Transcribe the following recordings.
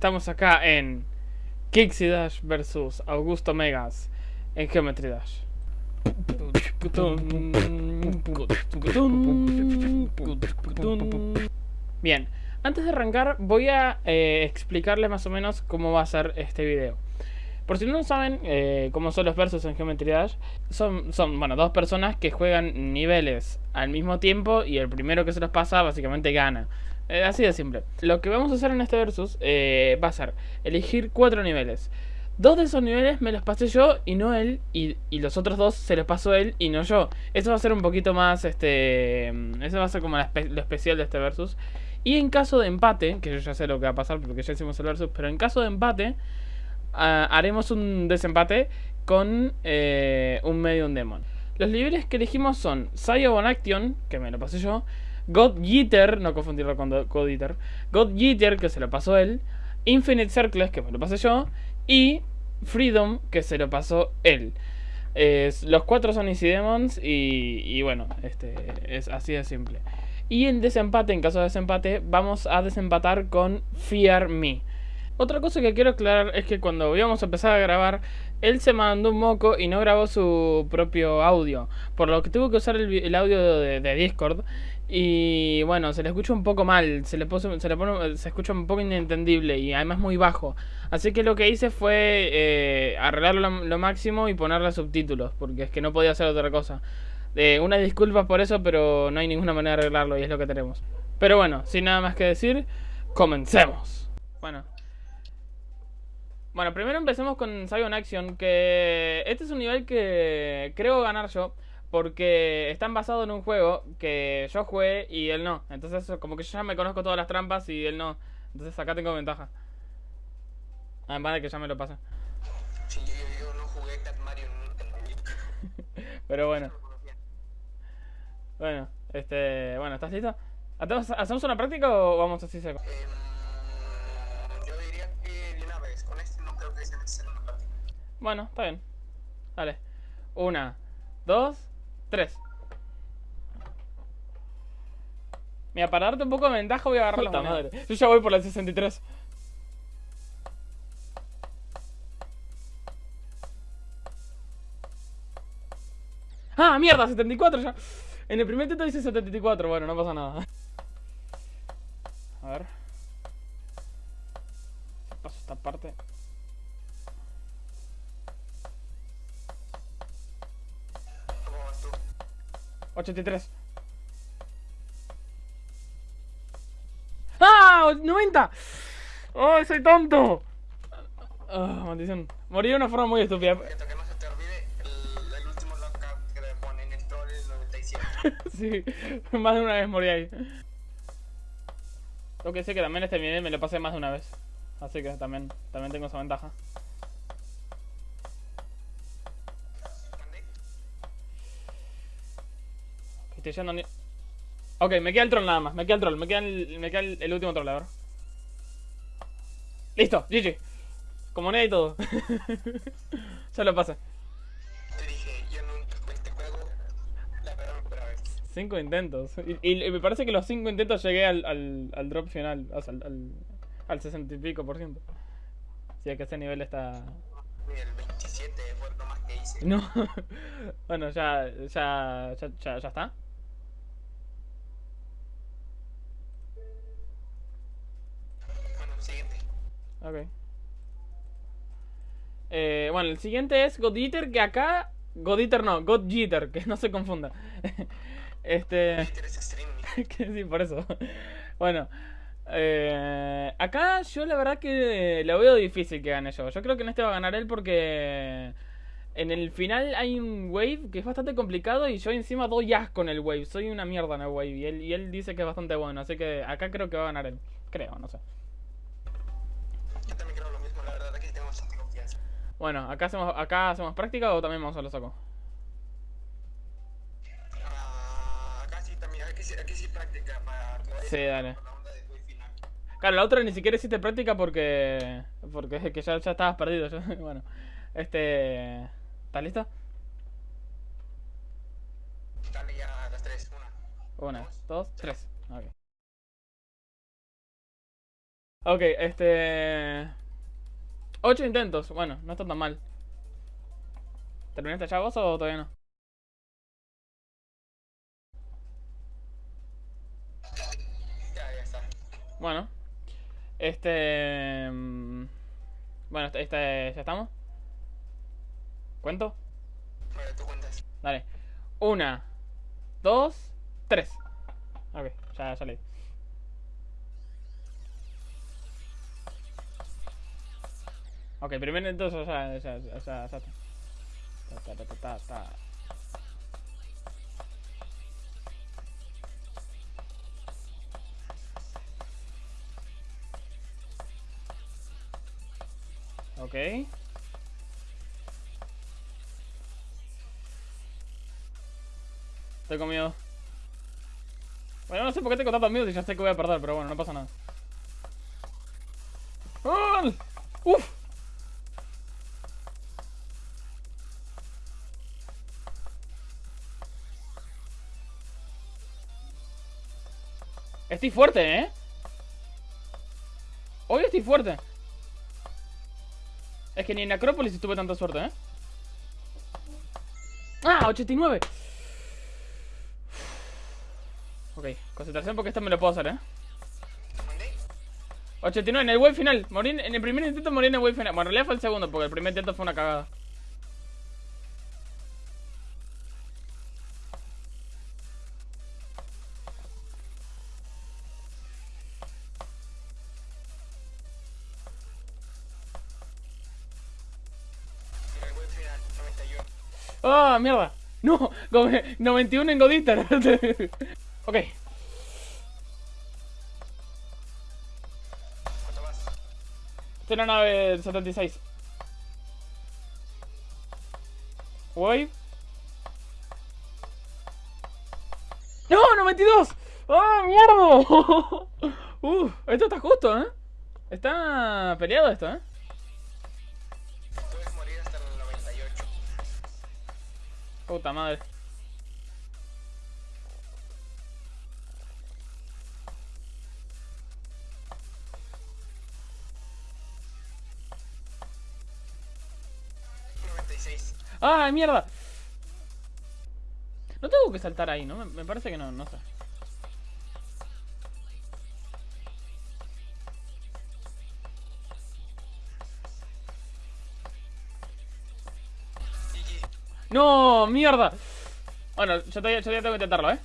estamos acá en Kixi Dash versus Augusto Megas en Geometry Dash. Bien, antes de arrancar voy a eh, explicarles más o menos cómo va a ser este video. Por si no saben eh, cómo son los versos en Geometry Dash, son, son bueno, dos personas que juegan niveles al mismo tiempo y el primero que se los pasa básicamente gana. Eh, así de simple. Lo que vamos a hacer en este versus eh, va a ser elegir cuatro niveles. Dos de esos niveles me los pasé yo y no él. Y, los otros dos se los pasó él y no yo. Eso va a ser un poquito más, este... Eso va a ser como lo especial de este versus. Y en caso de empate, que yo ya sé lo que va a pasar porque ya hicimos el versus, pero en caso de empate haremos un desempate con eh, un Medium Demon. Los niveles que elegimos son Sayo Action, que me lo pasé yo, God Jeter, no confundirlo con God Eater, God Jeter, que se lo pasó él, Infinite Circles, que me lo pasé yo, y Freedom, que se lo pasó él. los cuatro son Easy Demons y, y, bueno, este es así de simple. Y en desempate, en caso de desempate, vamos a desempatar con Fear Me. Otra cosa que quiero aclarar es que cuando íbamos a empezar a grabar, él se mandó un moco y no grabó su propio audio. Por lo que tuvo que usar el, audio de, Discord. Y bueno, se le escucha un poco mal, se le, se, le pone, se escucha un poco inentendible y además muy bajo. Así que lo que hice fue eh, arreglarlo lo, máximo y ponerle subtítulos, porque es que no podía hacer otra cosa. Eh, una disculpa por eso, pero no hay ninguna manera de arreglarlo y es lo que tenemos. Pero bueno, sin nada más que decir, comencemos. Bueno, bueno, primero empecemos con Sion Action, que este es un nivel que creo ganar yo, porque están basados en un juego que yo jugué y él no. Entonces como que yo ya me conozco todas las trampas y él no. Entonces acá tengo ventaja. Además de que ya me lo pasa. Sí, yo, no jugué Cat Mario en Pero bueno. Bueno, este... Bueno, ¿estás listo? ¿Hacemos una práctica o vamos así seco? Eh... Bueno, está bien. Dale. Una, dos, tres. Mira, para darte un poco de ventaja voy a agarrar la madre. Yo ya voy por la 63. ¡Ah, mierda! 74 ya. En el primer intento dice 74. Bueno, no pasa nada. 83. ¡Ah! ¡90! ¡Oh, soy tonto! Oh, maldición. Morí de una forma muy estúpida. Que no se te olvide el, el último lockout que le ponen en troll el 97. sí, más de una vez morí ahí. Lo que sé que también este video me lo pasé más de una vez. Así que también, también tengo esa ventaja. Estoy yendo ni... Ok, me queda el troll nada más. Me queda el troll. Me queda el, me queda el, último troll, a ver. Listo, GG. Como y todo. ya lo pasa. Te dije, yo nunca este juego la Cinco intentos. Y, me parece que los cinco intentos llegué al, al, al drop final. O sea, al, al 60 y pico por ciento. Si es que ese nivel está... El 27 fue lo más que hice. No. bueno, ya, ya, ya, ya, ya está. Ok. Eh, bueno, el siguiente es God Eater, que acá... God Eater no, God Jeter, que no se confunda. este... sí, por eso. bueno. Eh, acá yo la verdad que lo veo difícil que gane yo. Yo creo que en este va a ganar él porque... En el final hay un wave que es bastante complicado y yo encima doy asco con el wave. Soy una mierda en el wave y él, y él dice que es bastante bueno. Así que acá creo que va a ganar él. Creo, no sé. Bueno, acá hacemos, acá hacemos práctica o también vamos a lo saco. Ah, acá sí también, aquí sí, aquí sí práctica para Sí, dale. Claro, la otra ni siquiera hiciste práctica porque. Porque es que ya, ya estabas perdido. bueno, este. ¿Estás listo? Dale ya las tres. Una. Una, dos, tres. Ok. Ok, este... Ocho intentos. Bueno, no está tan mal. ¿Terminaste ya vos o todavía no? Ya, ya está. Bueno. Este... mm, Bueno, este, este- ¿ya estamos? ¿Cuento? Bueno, tú cuentas. Dale. Una, dos, tres. Ok, ya, ya leí. Ok, primero entonces ya, ya, ya, ya, ya está. Ta, ta, ta, ta, ta, ta. Ok. Estoy miedo. Bueno, no sé por qué tengo tanto miedo si ya sé que voy a perder, pero bueno, no pasa nada. ¡Ah! ¡Uf! Estoy fuerte, ¿eh? Hoy estoy fuerte. Es que ni en Acrópolis tuve tanta suerte, ¿eh? ¡Ah! 89. Ok, concentración porque esto me lo puedo hacer, ¿eh? ¿Mandé? 89 en el wave final. Morí en el primer intento morí en el wave final. Bueno, en realidad fue el segundo porque el primer intento fue una cagada. ¡Ah, mierda! ¡No! Go- 91 en Godita. ok. Estoy en la nave 76. Wave. ¡No! ¡92! ¡Ah, mierda! Uf, esto está justo, ¿eh? Está peleado esto, ¿eh? Puta madre. ¡Ah, mierda! No tengo que saltar ahí, ¿no? Me, parece que no, no. ¡No! ¡Mierda! Bueno, yo todavía, yo todavía tengo que intentarlo, ¿eh?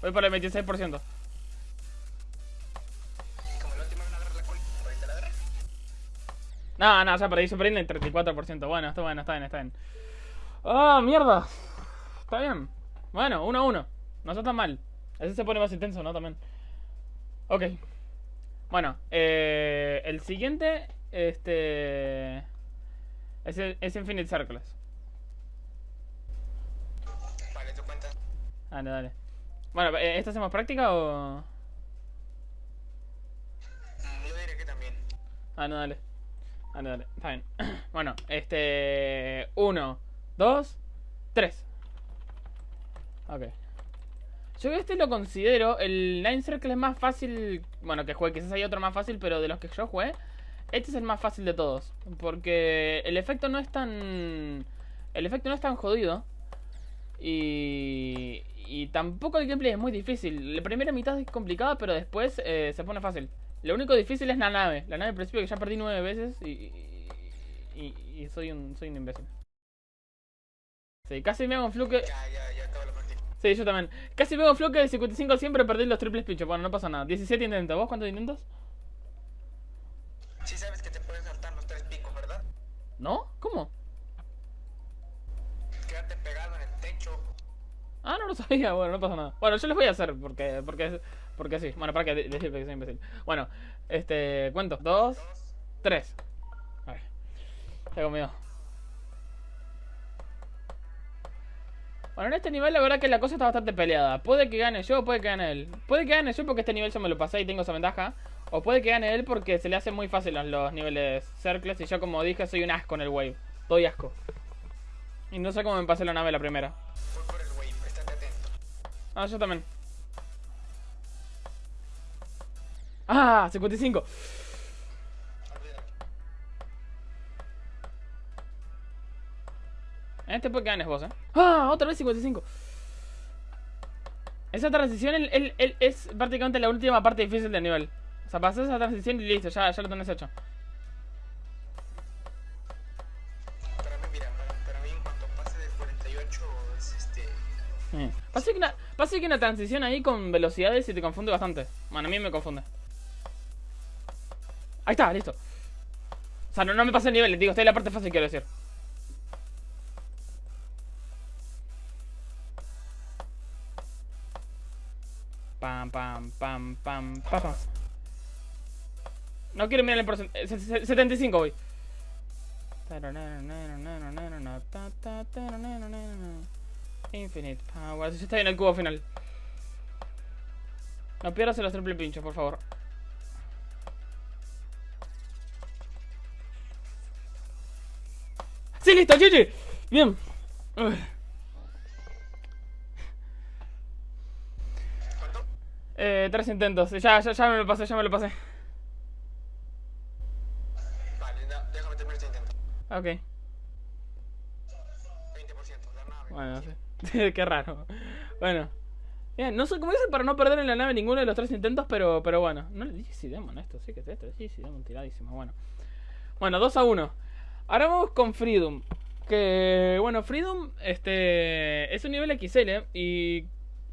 Voy por el 26%. Como la última vez no. No, ya perdí, yo perdí en el 34%. Bueno, está bueno, está bien, está bien. ¡Ah, mierda! Está bien. Bueno, 1 a 1. No está tan mal. Ese se pone más intenso, ¿no? También. Ok. Bueno, eh, el siguiente, este... Es, es Infinite Circles. Vale, tú cuentas. Dale, dale. Bueno, eh, ¿esta hacemos práctica o...? Mm, Yo diré que también. Ah, no, dale. Dale, dale. Está bien. bueno, este... Uno, dos, tres. Ok. Yo este lo considero... El Nine Circle es más fácil... Bueno, que juegue. Quizás hay otro más fácil, pero de los que yo jugué... Este es el más fácil de todos. Porque el efecto no es tan... El efecto no es tan jodido. Y... Y tampoco el gameplay es muy difícil. La primera mitad es complicada, pero después eh, se pone fácil. Lo único difícil es la nave. La nave al principio que ya perdí nueve veces y, y, y soy un soy un imbécil. Sí, casi me hago un fluke. Ya, ya, ya acabo la. Sí, yo también. Casi me hago un fluke de 55 siempre perdí los triples pinchos. Bueno, no pasa nada. 17 intentos. ¿Vos cuántos intentos? Sí sabes que te pueden saltar los tres picos, ¿verdad? ¿No? ¿Cómo? Quedarte pegado en el techo. Ah, no lo sabía. Bueno, no pasa nada. Bueno, yo les voy a hacer porque porque porque sí. Bueno, para que de- decir que soy imbécil. Bueno, este, cuento. Dos, Dos. tres. A ver. Tengo miedo. Bueno, en este nivel la verdad que la cosa está bastante peleada. Puede que gane yo o puede que gane él. Puede que gane yo porque este nivel yo me lo pasé y tengo esa ventaja. O puede que gane él porque se le hace muy fácil los, niveles circles y yo como dije soy un asco en el wave. Doy asco. Y no sé cómo me pasé la nave la primera. Voy por el wave, estate atento. Ah, yo también. Ah, 55. Olvídalo. En este Pokémon ganes vos, eh. Ah, otra vez 55. Esa transición es prácticamente la última parte difícil del nivel. O sea, pasas esa transición y listo, ya, ya lo tenés hecho. Para mí, mira, para, mí en cuanto pase del 48 es este... Eh. Pasa que, una, pasa que una transición ahí con velocidades y te confunde bastante. Bueno, a mí me confunde. Ahí está, listo. O sea, no, no me pasa el nivel, digo, estoy en la parte fácil, quiero decir. Pam, pam, pam, pam, pam, pam. No quiero mirar el porcentaje. 75 voy. Infinite Power. Ya está en el cubo final. No pierdas los triple pinchos, por favor. ¡Sí, listo, GG! Bien. ¿Cuánto? Eh, tres intentos. Ya, ya, ya me lo pasé, ya me lo pasé. Déjame terminar este intento. Ok. 20%, la nave. Bueno, sí. Qué raro. Bueno. Bien, no sé cómo hice para no perder en la nave ninguno de los tres intentos, pero, pero bueno. No le dije si Demon esto, sí que es esto. Sí, sí, Demon tiradísimo. Bueno. Bueno, 2 a 1. Ahora vamos con Freedom. Que, bueno, Freedom este, es un nivel XL ¿eh? y,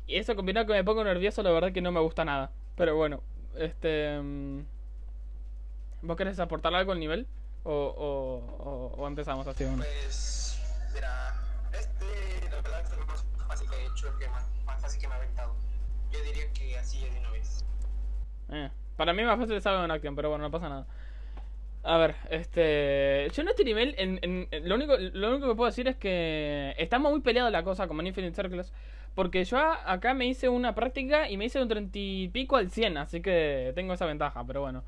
y eso combinado con que me pongo nervioso, la verdad que no me gusta nada. Pero bueno, este... mm, ¿Vos querés aportar algo al nivel? ¿O, o, o- o empezamos así? Bueno? Pues, mira, este, la verdad, es lo más fácil que he hecho, el que más, más fácil que me ha aventado. Yo diría que así es de una vez. Eh, para mí más fácil Saga en Action, pero bueno, no pasa nada. A ver, este. Yo en este nivel, en, en- en- lo, único, lo único que puedo decir es que estamos muy peleados la cosa como en Infinite Circles. Porque yo a- acá me hice una práctica y me hice un 30 y pico al 100, así que tengo esa ventaja, pero bueno.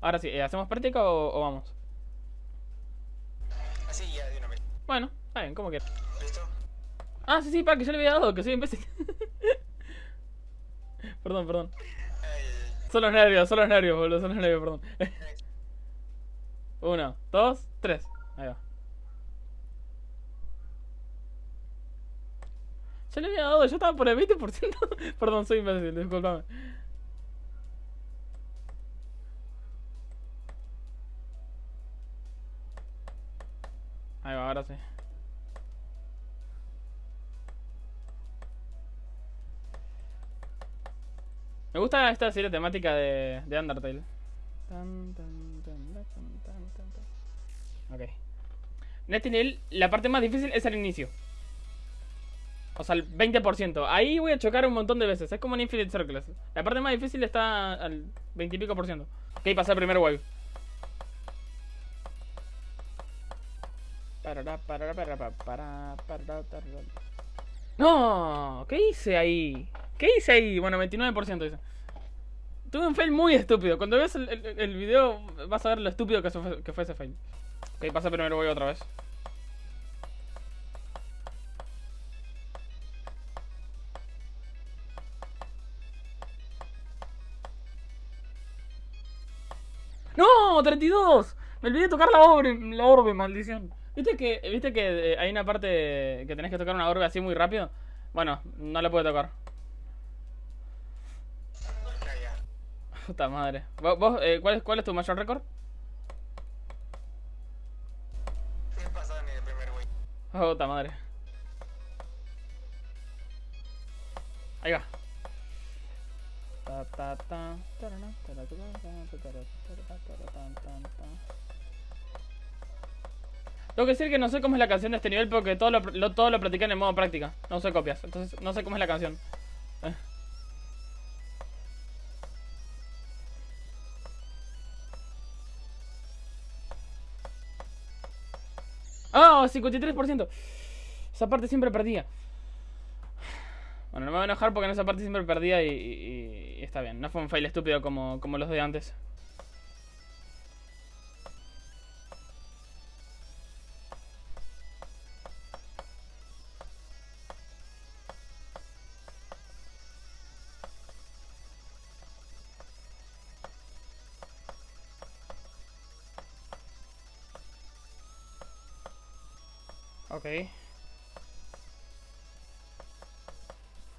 Ahora sí, ¿eh, ¿hacemos práctica o, o vamos? Bueno, está bien, como quieras. ¿Listo? Ah, sí, sí, para que yo le había dado, que soy imbécil. perdón, perdón. Eh, Son los nervios, son los nervios, boludo, son los nervios, perdón. Uno, dos, tres. Ahí va. Ya le había dado, yo estaba por el 20%. Perdón, soy imbécil, disculpame. Gusta esta serie temática de, de Undertale. Tan, tan, tan. Ok. La parte más difícil es el inicio. O sea, el 20%. Ahí voy a chocar un montón de veces. Es como en Infinite Circles. La parte más difícil está al 20 y pico por ciento. Ok, pasa el primer wave. No, ¿qué hice ahí? ¿Qué hice ahí? Bueno, 29% dice. Tuve un fail muy estúpido. Cuando veas el, video vas a ver lo estúpido que fue, que fue ese fail. Ok, pasa primero voy otra vez. ¡No! ¡32! Me olvidé de tocar la orbe, la orbe, maldición. ¿Viste que, ¿Viste que eh, hay una parte que tenés que tocar una orbe así muy rápido? Bueno, no la puedo tocar. Puta madre. ¿Vos, eh, ¿cuál, es, ¿Cuál es tu mayor récord? He pasado en el primer güey. Puta madre. Ahí va. Tengo que decir que no sé cómo es la canción de este nivel porque todo lo, lo- todo lo practiqué en el modo práctica. No sé copias. Entonces no sé cómo es la canción. Eh. ¡Ah! 53%. Esa parte siempre perdía. Bueno, no me voy a enojar porque en esa parte siempre perdía y, y- y está bien. No fue un fail estúpido como, como los de antes.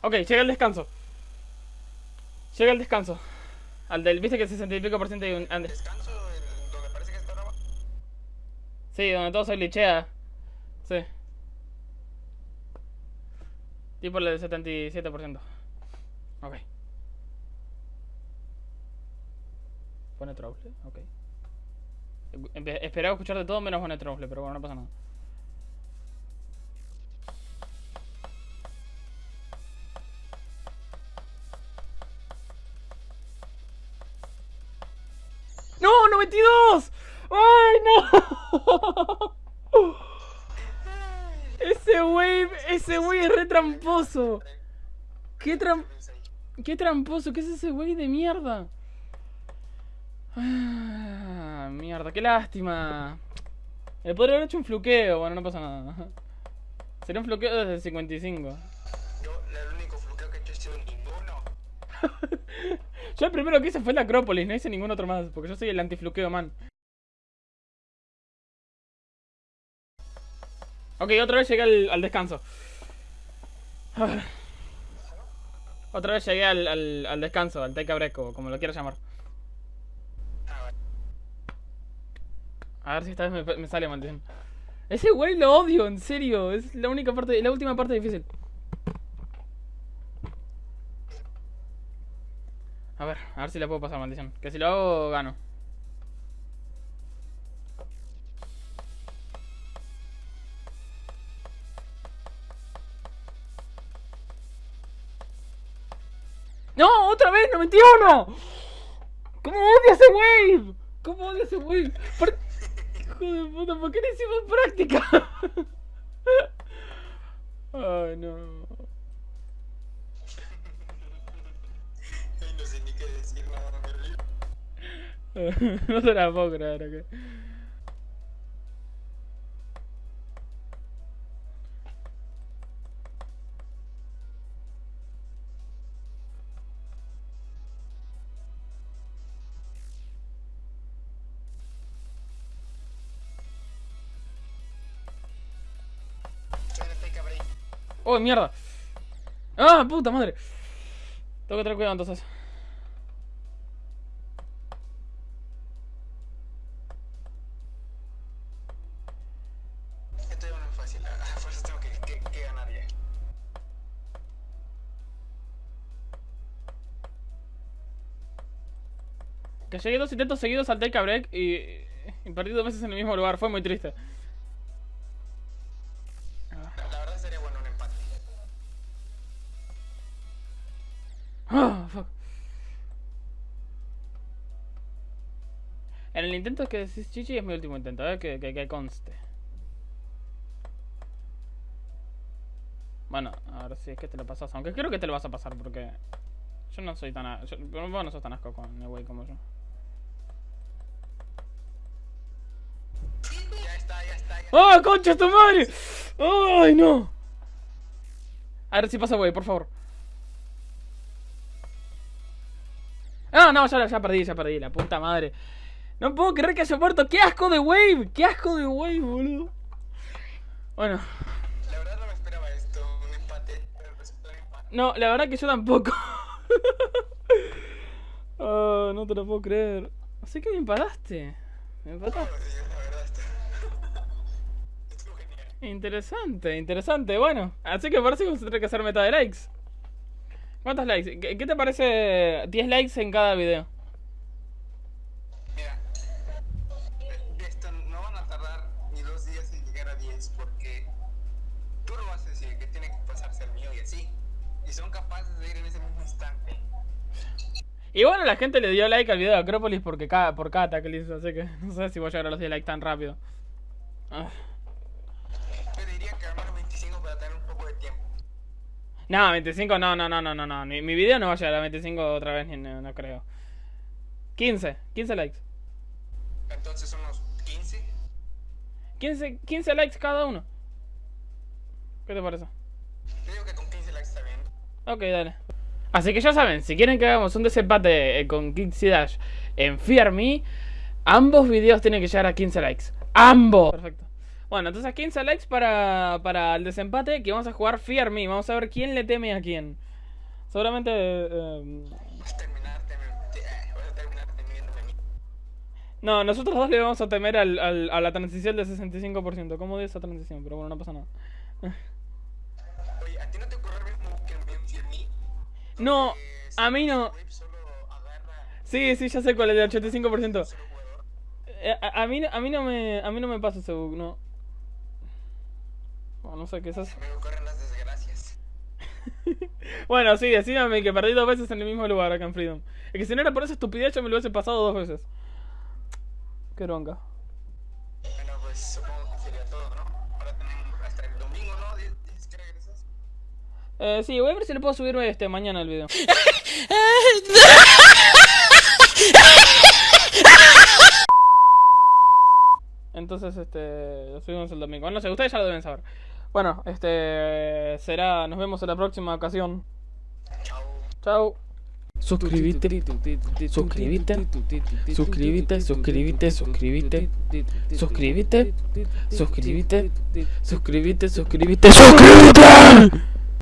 Ok, llega el descanso. Llega el descanso. Al del, viste que 60 y pico por ciento hay un... Descanso, el- donde parece que está grabado. Sí, donde todo se glitchea. Sí. Tipo el del 77%. Ok. Pone trouble, ok. Esperaba escuchar de todo menos pone trouble, pero bueno, no pasa nada. ¡No! ¡92! ¡Ay, no! Ese wave, ese wave es re tramposo. ¿Qué, tram qué tramposo? ¿Qué es ese wave de mierda? Ah, mierda, qué lástima. Le podría haber hecho un fluqueo, bueno, no pasa nada. Sería un fluqueo desde el 55. Yo, el único fluqueo que he hecho ninguno. Yo el primero que hice fue la Acrópolis, no hice ningún otro más, porque yo soy el antifluqueo man. Ok, otra vez llegué al, al descanso. Otra vez llegué al, al, al descanso, al como lo quieras llamar. A ver si esta vez me, me sale maldición. Ese güey lo odio, en serio. Es la única parte, la última parte difícil. A ver, a ver si la puedo pasar maldición. Que si lo hago, gano. ¡No! ¡Otra vez! ¡91! ¿Cómo odio ese wave? ¿Cómo odio ese wave? ¿Por... Hijo de puta, ¿por qué no hicimos práctica? Ay, no. no se la puedo creer, ok. Soy de Take a Break. ¡Oh, mierda! ¡Ah, puta madre! Tengo que tener cuidado entonces. Llegué dos intentos seguidos al take a break y, y perdí dos veces en el mismo lugar. Fue muy triste. La, verdad sería bueno un empate. Ah, fuck. En el intento que decís Chichi es mi último intento, eh, que, que, que conste. Bueno, a ver si es que te lo pasas. Aunque creo que te lo vas a pasar porque yo no soy tan. a- Yo, vos no sos tan asco con el wey como yo. ¡Ah, concha tu madre! ¡Ay, no! A ver si pasa, güey, por favor. Ah, no, ya, ya perdí, ya perdí, la puta madre. No puedo creer que haya muerto. ¡Qué asco de wave! ¡Qué asco de wave, boludo! Bueno, La verdad no me esperaba esto, un empate. Pero resultó un empate. no, la verdad que yo tampoco. Ah, no te lo puedo creer. Así que me empataste. Me empataste. Oh, Dios, la verdad está. Estuvo genial. Interesante, interesante. Bueno, así que parece que vamos a tener que hacer meta de likes. ¿Cuántos likes? ¿Qué, qué te parece 10 likes en cada video? Mira, esto no van a tardar ni dos días en llegar a 10 porque tú lo vas a decir que tiene que pasarse al mío y así. Y son capaces de ir en ese mismo instante. Y bueno, la gente le dio like al video de Acrópolis porque cada, por cada ataque que le hizo, así que no sé si voy a llegar a los 10 likes tan rápido. Ah. No, 25, no, no, no, no, no, no. Mi, mi video no va a llegar a 25 otra vez, ni- no, no creo. 15, 15 likes. Entonces son los 15. 15, 15 likes cada uno. ¿Qué te parece? Yo digo que con 15 likes está bien. Ok, dale. Así que ya saben, si quieren que hagamos un desempate eh, con Kixi Dash en Fear Me, ambos videos tienen que llegar a 15 likes. ¡Ambos! Perfecto. Bueno, entonces 15 likes para, para el desempate. Que vamos a jugar Fear Me. Vamos a ver quién le teme a quién. Seguramente. eh, eh, no, nosotros dos le vamos a temer al, al- a la transición del 65%. ¿Cómo de esa transición? Pero bueno, no pasa nada. Oye, ¿a ti no te ocurre? No, a mí no. Sí, sí, ya sé cuál es el 85%. un solo jugador. Eh, A, a mí, a, mí no me, a mí no me pasa ese bug, no. Bueno, no sé qué es eso. Me ocurren las desgracias. Bueno, sí, decídame que perdí dos veces en el mismo lugar acá en Freedom. Es que si no era por esa estupidez yo me lo hubiese pasado dos veces. Qué bronca. Bueno, pues supongo que sería todo, ¿no? Ahora tenemos hasta el domingo, ¿no? Dices que regresas. Eh, sí, voy a ver si le puedo subir este mañana el video. Entonces, este, lo subimos el domingo. No sé, ustedes ya lo deben saber. Bueno, este, será, nos vemos en la próxima ocasión. Chao. Chao. Suscríbete, suscríbete, suscríbete, suscríbete, suscríbete, suscríbete, suscríbete, suscríbete, suscríbete, suscríbete.